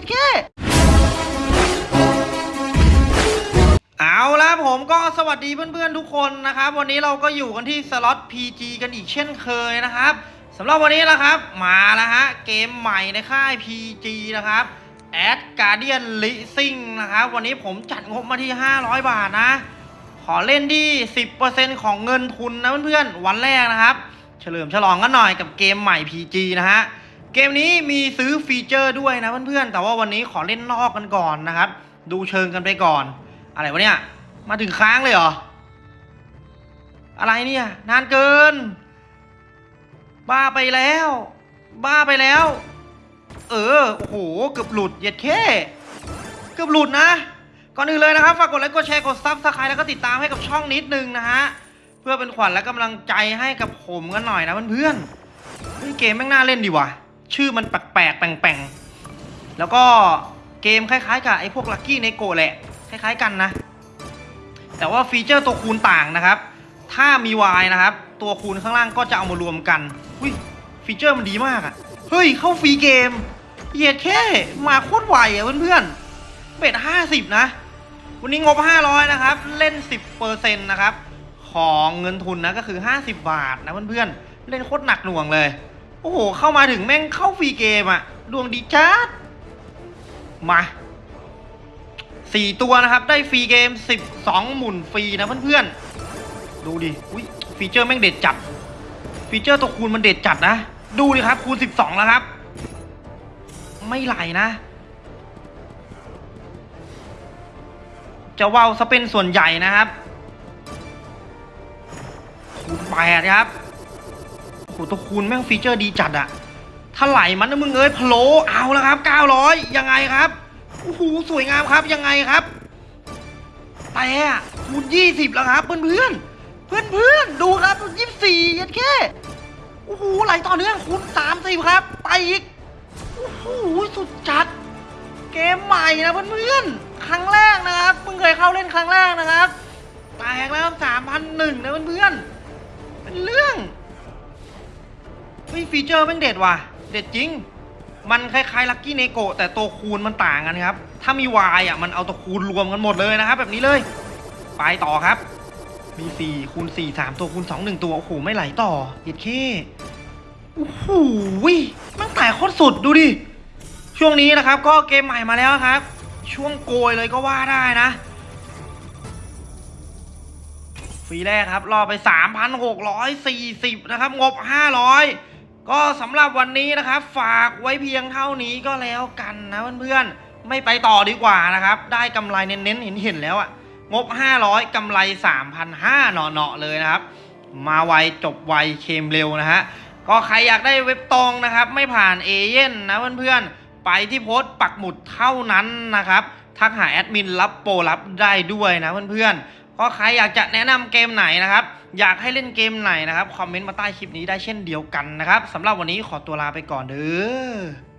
ดแค่เอาละผมก็สวัสดีเพื่อนๆทุกคนนะครับ วันนี้เราก็อยู่กันที่สล็อต PG กันอีกเช่นเคยนะครับสำหรับวันนี้นะครับ มาแล้วฮะ เกมใหม่ในค่าย PG นะครับ Ad Guardian Leasing นะครับ วันนี้ผมจัดงบมาที่ 500 บาทนะ ขอเล่นที่ 10%ของเงินทุนนะเพื่อนๆ วันแรกนะครับ เฉลิมฉลองกันหน่อยกับเกมใหม่ PG นะฮะ เกมนี้มีซื้อฟีเจอร์ด้วยนะเพื่อนๆ แต่ว่าวันนี้ขอเล่นนอกกันก่อนนะครับ ดูเชิงกันไปก่อน อะไรวะเนี่ย มาถึงค้างเลยเหรอ อะไรเนี่ย นานเกิน บ้าไปแล้ว บ้าไปแล้ว เออ โอ้โห เกือบหลุดเหยียดแค่เกือบหลุดนะ ก่อนอื่นเลยนะครับ ฝากกดไลค์ กดแชร์ กด subscribe แล้วก็ติดตามให้กับช่องนิดนึงนะฮะ เพื่อเป็นขวัญและกำลังใจให้กับผมกันหน่อยนะเพื่อนๆเฮ้ยเกมแม่งน่าเล่นดีว่ะ ชื่อมันแปลกๆแปลงๆแล้วก็เกมคล้ายๆกับไอ้พวก Lucky Neko แหละ คล้ายๆกันนะ แต่ว่าฟีเจอร์ตัวคูณต่างนะครับ ถ้ามี Y นะครับ ตัวคูณข้างล่างก็จะเอามารวมกันอุ้ยฟีเจอร์มันดีมากอะเฮ้ย เข้าฟรีเกมเหยียดแค่มาโคตรไวอะเพื่อนๆ bet ห้าสิบนะ วันนี้งบ500นะครับ เล่น10%นะครับ ของเงินทุนนะก็คือ50บาทนะเพื่อนๆเล่นโคตรหนักหน่วงเลย โอ้โห เข้ามาถึงแม่งเข้าฟรีเกมอะดวงดีจัดมาสี่ตัวนะครับ ได้ฟรีเกม 12 หมุนฟรีนะเพื่อนๆ ดูดิ อุ้ยฟีเจอร์แม่งเด็ดจัด ฟีเจอร์ตัวคูณมันเด็ดจัดนะ ดูดิครับ คูณ 12 แล้วครับ ไม่ไหลนะ จะว่าวซะเป็นส่วนใหญ่นะครับ คูณแปดครับ ตัวคูณแม่งฟีเจอร์ดีจัดอะถ้าไหลมันนะมึงเอ้ยพะโลเอาแล้วครับ 900 ยังไงครับโอ้โหสวยงามครับยังไงครับ แต่คูณ20 แล้วครับเพื่อนเพื่อนเพื่อนเพื่อนดูครับ 24ยันแค่โอ้โหไหลต่อเนื่องคูณ30 ครับ ไปอีกโอ้โหสุดจัด เกมใหม่นะเพื่อนๆครั้งแรกนะครับเพิ่งเคยเข้าเล่นครั้งแรกนะครับแตกแล้วสามพันหนึ่งนะเพื่อน ฮ้ยฟีเจอร์แม่งเด็ดว่ะ เด็ดจริง มันคล้ายๆ Lucky Neko แต่ตัวคูณมันต่างกันครับ ถ้ามี Y อะมันเอาตัวคูณรวมกันหมดเลยนะครับ แบบนี้เลย ไปต่อครับ มี4คูณ4 3ตัวคูณ2 1ตัว โอ้โห ไม่ไหลต่อเด็ดเคโอ้โหมันแตกโคตรสุดดูดิ ช่วงนี้นะครับ ก็เกมใหม่มาแล้วครับ ช่วงโกยเลยก็ว่าได้นะฟรีแรกครับ รอไป 3,640 นะครับ งบ 500 ก็สำหรับวันนี้นะครับ ฝากไว้เพียงเท่านี้ก็แล้วกันนะเพื่อนๆไม่ไปต่อดีกว่านะครับ ได้กำไรเน้นๆเห็นๆแล้วอะงบ 500 กำไร 3,500เนาะๆเลยนะครับ มาไวจบไวเคมเร็วนะฮะก็ใครอยากได้เว็บตรงนะครับ ไม่ผ่านเอเย่นนะเพื่อนๆไปที่โพสต์ปักหมุดเท่านั้นนะครับทักหาแอดมินรับโปรรับได้ด้วยนะเพื่อนๆ ก็ใครอยากจะแนะนำเกมไหนนะครับ อยากให้เล่นเกมไหนนะครับ คอมเมนต์มาใต้คลิปนี้ได้เช่นเดียวกันนะครับสำหรับวันนี้ขอตัวลาไปก่อนเด้อ